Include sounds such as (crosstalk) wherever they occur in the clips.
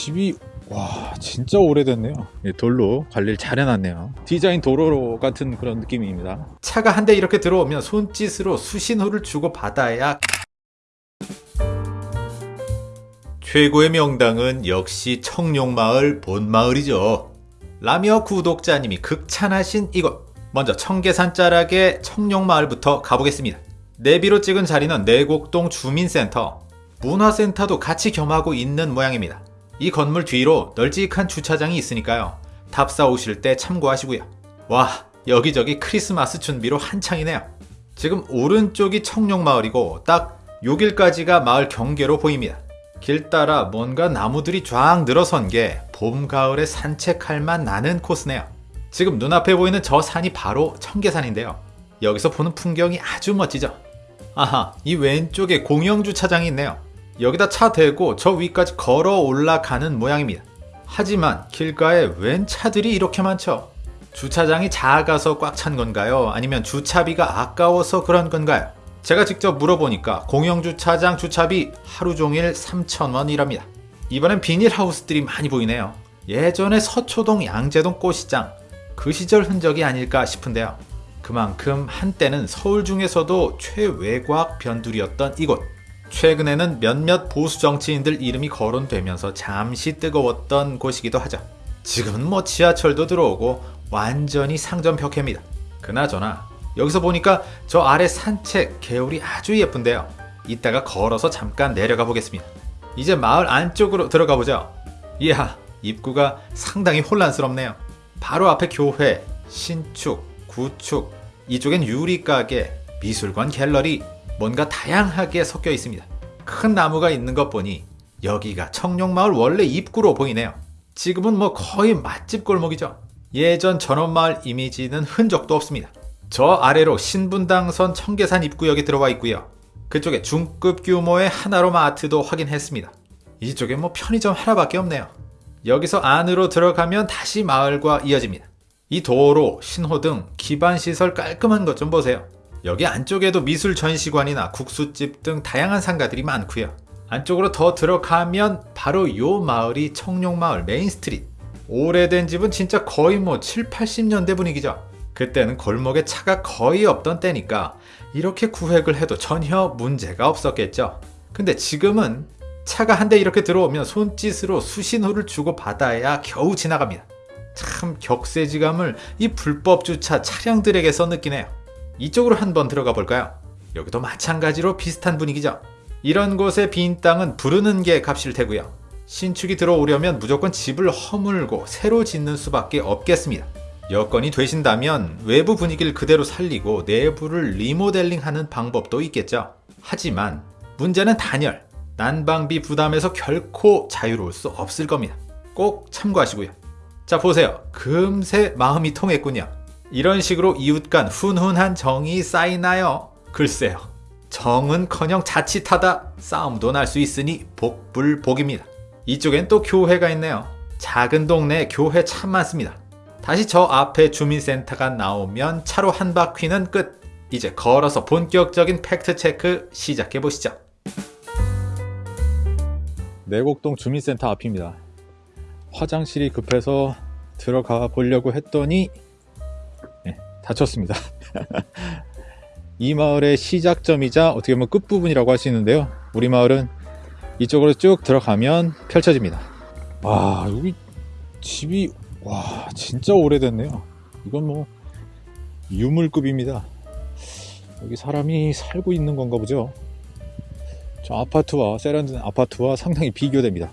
집이 와 진짜 오래됐네요 예, 돌로 관리를 잘 해놨네요 디자인 도로 같은 그런 느낌입니다 차가 한 대 이렇게 들어오면 손짓으로 수신호를 주고 받아야 최고의 명당은 역시 청룡마을 본마을이죠. 라미어 구독자님이 극찬하신 이곳 먼저 청계산 자락의 청룡마을부터 가보겠습니다. 내비로 찍은 자리는 내곡동 주민센터 문화센터도 같이 겸하고 있는 모양입니다. 이 건물 뒤로 널찍한 주차장이 있으니까요. 탑사 오실 때 참고하시고요. 와 여기저기 크리스마스 준비로 한창이네요. 지금 오른쪽이 청룡마을이고 딱 요길까지가 마을 경계로 보입니다. 길 따라 뭔가 나무들이 쫙 늘어선 게 봄, 가을에 산책할 만 나는 코스네요. 지금 눈앞에 보이는 저 산이 바로 청계산인데요. 여기서 보는 풍경이 아주 멋지죠? 아하, 이 왼쪽에 공영주차장이 있네요. 여기다 차 대고 저 위까지 걸어 올라가는 모양입니다. 하지만 길가에 웬 차들이 이렇게 많죠? 주차장이 작아서 꽉 찬 건가요? 아니면 주차비가 아까워서 그런 건가요? 제가 직접 물어보니까 공영주차장 주차비 하루 종일 3,000원이랍니다. 이번엔 비닐하우스들이 많이 보이네요. 예전에 서초동 양재동 꽃시장 그 시절 흔적이 아닐까 싶은데요. 그만큼 한때는 서울 중에서도 최외곽 변두리였던 이곳. 최근에는 몇몇 보수 정치인들 이름이 거론되면서 잠시 뜨거웠던 곳이기도 하죠. 지금은 뭐 지하철도 들어오고 완전히 상점 벽해입니다. 그나저나 여기서 보니까 저 아래 산책 개울이 아주 예쁜데요. 이따가 걸어서 잠깐 내려가 보겠습니다. 이제 마을 안쪽으로 들어가 보죠. 이야, 입구가 상당히 혼란스럽네요. 바로 앞에 교회, 신축, 구축, 이쪽엔 유리가게, 미술관 갤러리, 뭔가 다양하게 섞여 있습니다. 큰 나무가 있는 것 보니 여기가 청룡마을 원래 입구로 보이네요. 지금은 뭐 거의 맛집 골목이죠. 예전 전원마을 이미지는 흔적도 없습니다. 저 아래로 신분당선 청계산 입구역이 들어와 있고요. 그쪽에 중급 규모의 하나로마 아트도 확인했습니다. 이쪽에 뭐 편의점 하나밖에 없네요. 여기서 안으로 들어가면 다시 마을과 이어집니다. 이 도로, 신호등, 기반시설 깔끔한 것 좀 보세요. 여기 안쪽에도 미술 전시관이나 국수집 등 다양한 상가들이 많고요. 안쪽으로 더 들어가면 바로 요 마을이 청룡마을 main street. 오래된 집은 진짜 거의 뭐 7, 80년대 분위기죠. 그때는 골목에 차가 거의 없던 때니까 이렇게 구획을 해도 전혀 문제가 없었겠죠. 근데 지금은 차가 한 대 이렇게 들어오면 손짓으로 수신호를 주고 받아야 겨우 지나갑니다. 참 격세지감을 이 불법 주차 차량들에게서 느끼네요. 이쪽으로 한번 들어가 볼까요? 여기도 마찬가지로 비슷한 분위기죠. 이런 곳에 빈 땅은 부르는 게 값일 테고요. 신축이 들어오려면 무조건 집을 허물고 새로 짓는 수밖에 없겠습니다. 여건이 되신다면 외부 분위기를 그대로 살리고 내부를 리모델링하는 방법도 있겠죠. 하지만 문제는 단열, 난방비 부담에서 결코 자유로울 수 없을 겁니다. 꼭 참고하시고요. 자 보세요. 금세 마음이 통했군요. 이런 식으로 이웃 간 훈훈한 정이 쌓이나요? 글쎄요. 정은커녕 자칫하다 싸움도 날 수 있으니 복불복입니다. 이쪽엔 또 교회가 있네요. 작은 동네에 교회 참 많습니다. 다시 저 앞에 주민센터가 나오면 차로 한 바퀴는 끝. 이제 걸어서 본격적인 팩트 체크 시작해 보시죠. 내곡동 주민센터 앞입니다. 화장실이 급해서 들어가 보려고 했더니 네, 닫혔습니다. (laughs) 이 마을의 시작점이자 어떻게 보면 끝부분이라고 할 수 있는데요. 우리 마을은 이쪽으로 쭉 들어가면 펼쳐집니다. 와 여기 집이 와 진짜 오래됐네요 이건 뭐 유물급입니다 여기 사람이 살고 있는 건가 보죠 저 아파트와 세련된 아파트와 상당히 비교됩니다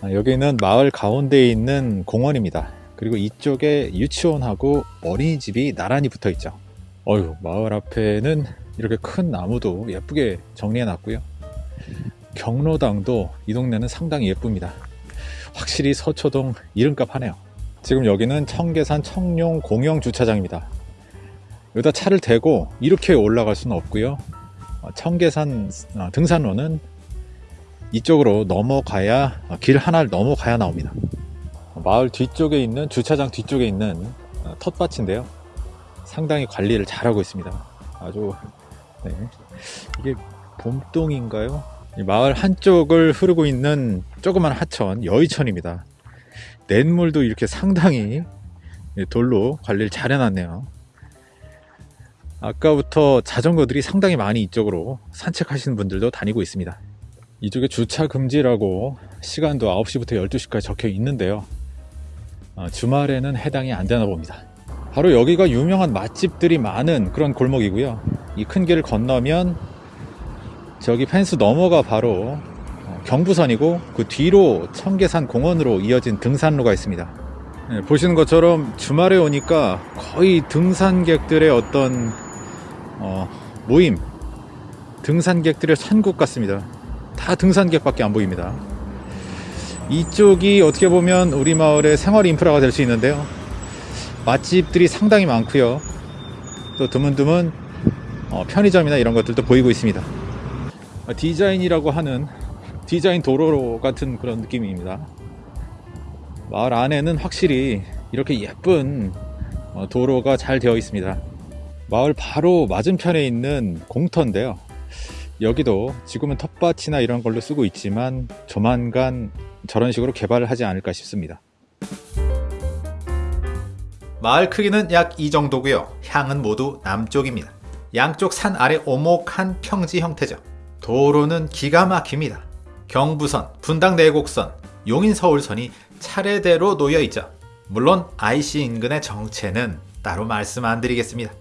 아, 여기는 마을 가운데에 있는 공원입니다 그리고 이쪽에 유치원하고 어린이집이 나란히 붙어 있죠. 어휴 마을 앞에는 이렇게 큰 나무도 예쁘게 정리해 놨고요. 경로당도 이 동네는 상당히 예쁩니다. 확실히 서초동 이름값 하네요. 지금 여기는 청계산 청룡 공영 주차장입니다. 여기다 차를 대고 이렇게 올라갈 수는 없고요. 어, 청계산 어, 등산로는 이쪽으로 넘어가야 어, 길 하나를 넘어가야 나옵니다 마을 뒤쪽에 있는 주차장 뒤쪽에 있는 텃밭인데요 상당히 관리를 잘하고 있습니다 아주 네. 이게 봄동인가요 이 마을 한쪽을 흐르고 있는 조그만 하천 여의천입니다. 냇물도 이렇게 상당히 돌로 관리를 잘 해놨네요. 아까부터 자전거들이 상당히 많이 이쪽으로 산책하시는 분들도 다니고 있습니다. 이쪽에 주차 금지라고 시간도 9시부터 12시까지 적혀 있는데요. 어, 주말에는 해당이 안 되나 봅니다. 바로 여기가 유명한 맛집들이 많은 그런 골목이고요. 이 큰 길을 건너면 저기 펜스 너머가 바로 어, 경부선이고 그 뒤로 청계산 공원으로 이어진 등산로가 있습니다. 네, 보시는 것처럼 주말에 오니까 거의 등산객들의 어떤 어, 모임, 등산객들의 산국 같습니다. 다 등산객밖에 안 보입니다. 이쪽이 어떻게 보면 우리 마을의 생활 인프라가 될 수 있는데요. 맛집들이 상당히 많고요. 또 드문드문 어, 편의점이나 이런 것들도 보이고 있습니다. 아, 디자인이라고 하는 디자인 도로 같은 그런 느낌입니다. 마을 안에는 확실히 이렇게 예쁜 어, 도로가 잘 되어 있습니다. 마을 바로 맞은편에 있는 공터인데요. 여기도 지금은 텃밭이나 이런 걸로 쓰고 있지만 조만간 저런 식으로 개발을 하지 않을까 싶습니다. 마을 크기는 약 이 정도고요. 향은 모두 남쪽입니다. 양쪽 산 아래 오목한 평지 형태죠. 도로는 기가 막힙니다. 경부선, 분당 내곡선, 용인 서울선이 차례대로 놓여 있죠. 물론 IC 인근의 정체는 따로 말씀 안 드리겠습니다.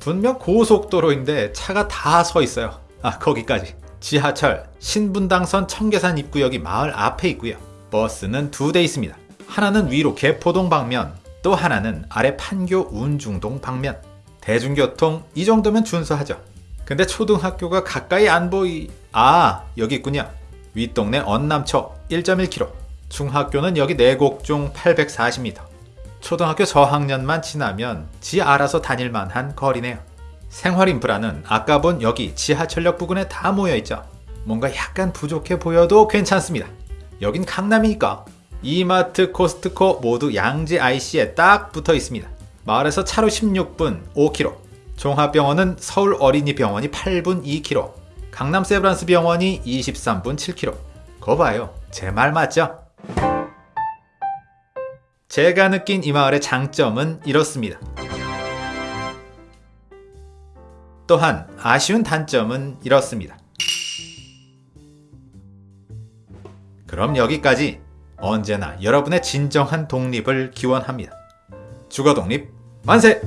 분명 고속도로인데 차가 다 서 있어요. 아, 거기까지. 지하철 신분당선 청계산 입구역이 마을 앞에 있고요. 버스는 두 대 있습니다. 하나는 위로 개포동 방면, 또 하나는 아래 판교 운중동 방면. 대중교통 이 정도면 준수하죠. 근데 초등학교가 가까이 안 보이... 아, 여기 있군요. 윗동네 언남초 1.1km. 중학교는 여기 내곡중 840m. 초등학교 저학년만 지나면 지 알아서 다닐 만한 거리네요. 생활 인프라는 아까 본 여기 지하철역 부근에 다 모여 있죠. 뭔가 약간 부족해 보여도 괜찮습니다. 여긴 강남이니까 이마트, 코스트코 모두 양재 IC에 딱 붙어 있습니다. 마을에서 차로 16분 5km, 종합병원은 서울 어린이병원이 8분 2km, 강남 세브란스 병원이 23분 7km. 거 봐요. 제 말 맞죠? 제가 느낀 이 마을의 장점은 이렇습니다. 또한 아쉬운 단점은 이렇습니다. 그럼 여기까지 언제나 여러분의 진정한 독립을 기원합니다. 주거 독립 만세!